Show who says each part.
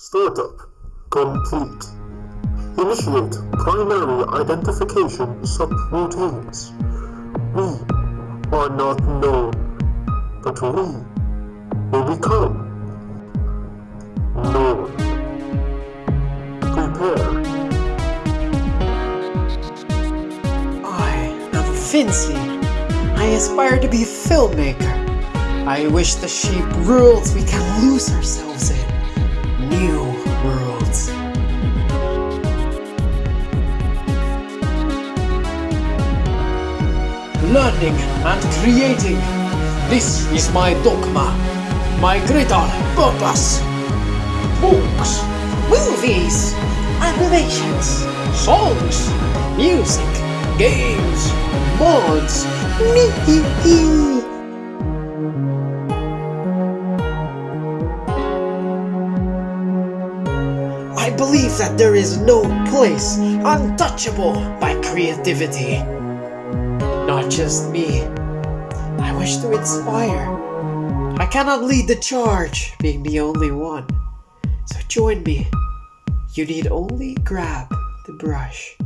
Speaker 1: Startup complete. Initiate primary identification subroutines. We are not known, but we will become known. Prepare.
Speaker 2: I am Vinci. I aspire to be a filmmaker. I wish the sheep worlds we can lose ourselves Learning and creating. This is my dogma. My greater purpose. Books, movies, animations, songs, music, games, mods. Me. I believe that there is no place untouchable by creativity. Just me. I wish to inspire. I cannot lead the charge, being the only one. So join me. You need only grab the brush.